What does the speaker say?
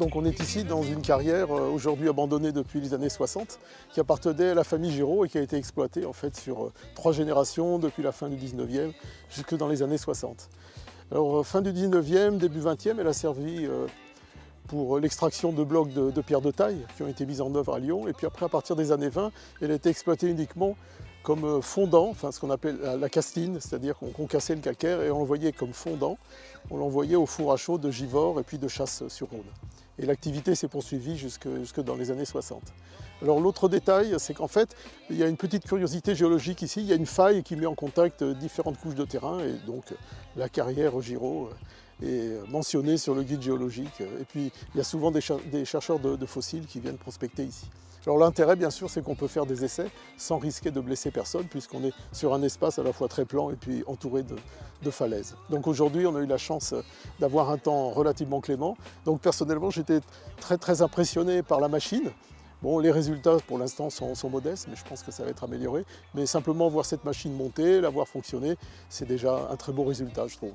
on est ici dans une carrière euh, aujourd'hui abandonnée depuis les années 60 qui appartenait à la famille Giraud et qui a été exploitée en fait sur euh, trois générations depuis la fin du 19e jusque dans les années 60. Alors fin du 19e, début 20e, elle a servi pour l'extraction de blocs de, de pierre de taille qui ont été mis en œuvre à Lyon. Et puis après, à partir des années 20, elle a été exploitée uniquement comme euh, fondant, enfin ce qu'on appelle la castine, c'est-à-dire qu'on cassait le calcaire et on l'envoyait comme fondant, on l'envoyait au four à chaud de Givors et puis de Chasse-sur-Rhône. Et l'activité s'est poursuivie jusque, dans les années 60. Alors l'autre détail, c'est qu'en fait, il y a une petite curiosité géologique ici, il y a une faille qui met en contact différentes couches de terrain et donc la carrière Giraud est mentionnée sur le guide géologique. Et puis il y a souvent des, chercheurs de fossiles qui viennent prospecter ici. Alors l'intérêt bien sûr c'est qu'on peut faire des essais sans risquer de blesser personne puisqu'on est sur un espace à la fois très plan et puis entouré de, falaises. Donc aujourd'hui on a eu la chance d'avoir un temps relativement clément. Donc personnellement j'étais très très impressionné par la machine. Bon, les résultats pour l'instant sont, modestes, mais je pense que ça va être amélioré. Mais simplement voir cette machine monter, la voir fonctionner, c'est déjà un très beau résultat, je trouve.